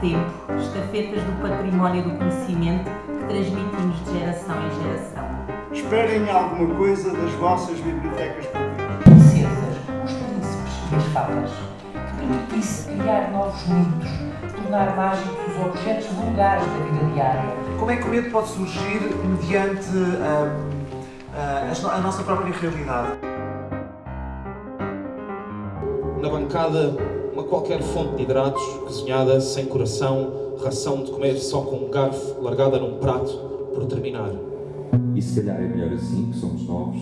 tempo, estafetas do património do conhecimento que transmitimos de geração em geração. Esperem alguma coisa das vossas bibliotecas públicas. Princesas, os príncipes e as fadas. Que permitisse criar novos mitos, tornar mágicos os objetos vulgares da vida diária. Como é que o medo pode surgir mediante hum, a, a nossa própria realidade? Na bancada, uma qualquer fonte de hidratos, cozinhada sem coração, ração de comer só com um garfo, largada num prato, por terminar. E se calhar é melhor assim, que somos novos,